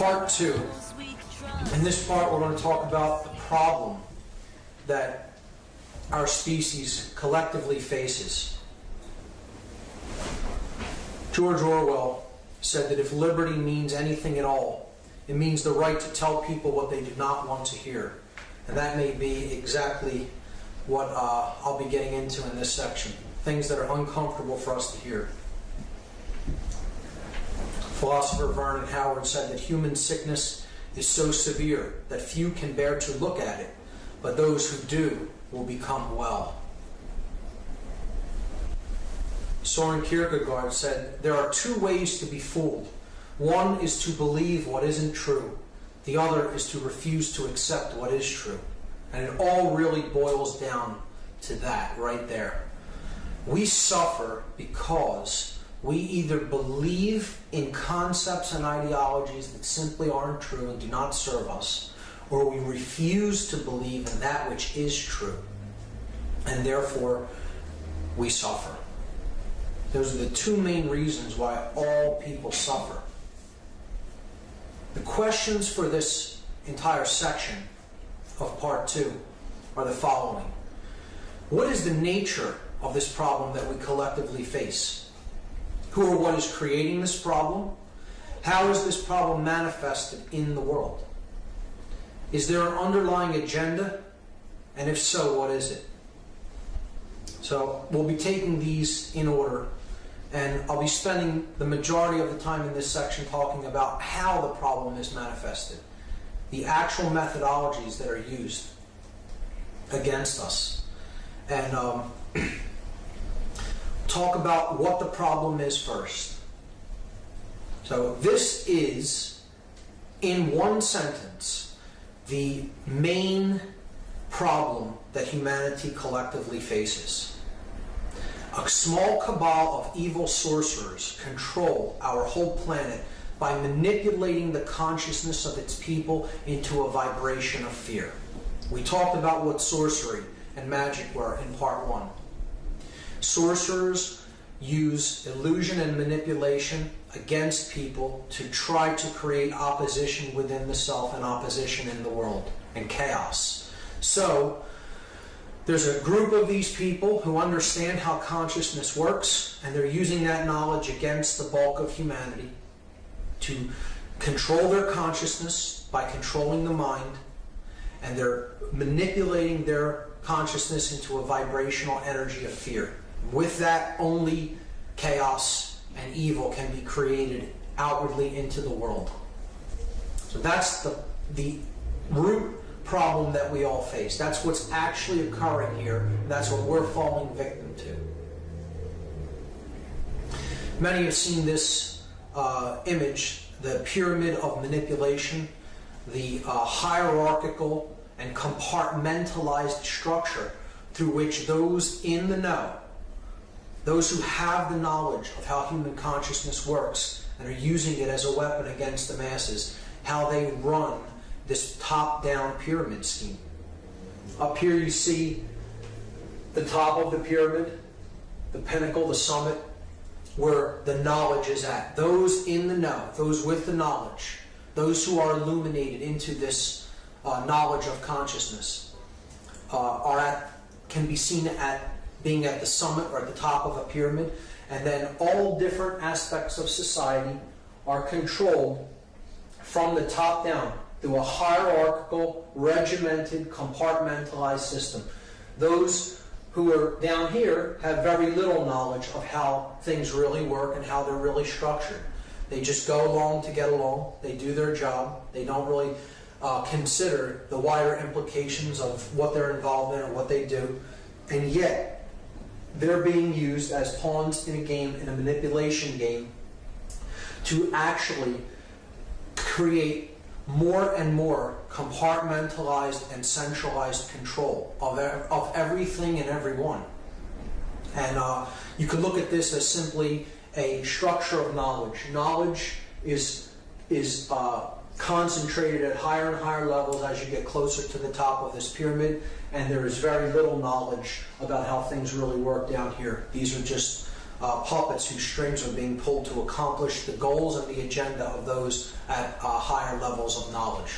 part two. In this part, we're going to talk about the problem that our species collectively faces. George Orwell said that if liberty means anything at all, it means the right to tell people what they do not want to hear. And that may be exactly what uh, I'll be getting into in this section. Things that are uncomfortable for us to hear. Philosopher Vernon Howard said that human sickness is so severe that few can bear to look at it, but those who do will become well. Soren Kierkegaard said, There are two ways to be fooled. One is to believe what isn't true, the other is to refuse to accept what is true. And it all really boils down to that right there. We suffer because we either believe in concepts and ideologies that simply aren't true and do not serve us, or we refuse to believe in that which is true, and therefore we suffer. Those are the two main reasons why all people suffer. The questions for this entire section of part two are the following What is the nature of this problem that we collectively face? Who or what is creating this problem? How is this problem manifested in the world? Is there an underlying agenda? And if so, what is it? So we'll be taking these in order, and I'll be spending the majority of the time in this section talking about how the problem is manifested, the actual methodologies that are used against us, and um, talk about what the problem is first. So this is, in one sentence, the main problem that humanity collectively faces. A small cabal of evil sorcerers control our whole planet by manipulating the consciousness of its people into a vibration of fear. We talked about what sorcery and magic were in part one. Sorcerers use illusion and manipulation against people to try to create opposition within the self and opposition in the world and chaos. So, there's a group of these people who understand how consciousness works, and they're using that knowledge against the bulk of humanity to control their consciousness by controlling the mind, and they're manipulating their consciousness into a vibrational energy of fear. With that, only chaos and evil can be created outwardly into the world. So that's the, the root problem that we all face. That's what's actually occurring here. That's what we're falling victim to. Many have seen this uh, image, the pyramid of manipulation, the uh, hierarchical and compartmentalized structure through which those in the know, those who have the knowledge of how human consciousness works and are using it as a weapon against the masses, how they run this top down pyramid scheme. Up here, you see the top of the pyramid, the pinnacle, the summit, where the knowledge is at. Those in the know, those with the knowledge, those who are illuminated into this uh, knowledge of consciousness, uh, are at, can be seen at being at the summit or at the top of a pyramid, and then all different aspects of society are controlled from the top down through a hierarchical, regimented, compartmentalized system. Those who are down here have very little knowledge of how things really work and how they're really structured. They just go along to get along. They do their job. They don't really uh, consider the wider implications of what they're involved in or what they do. And yet, they're being used as pawns in a game, in a manipulation game, to actually create more and more compartmentalized and centralized control of, of everything and everyone. And uh, you can look at this as simply a structure of knowledge. Knowledge is, is uh, concentrated at higher and higher levels as you get closer to the top of this pyramid, and there is very little knowledge about how things really work down here. These are just uh, puppets whose strings are being pulled to accomplish the goals and the agenda of those at uh, higher levels of knowledge.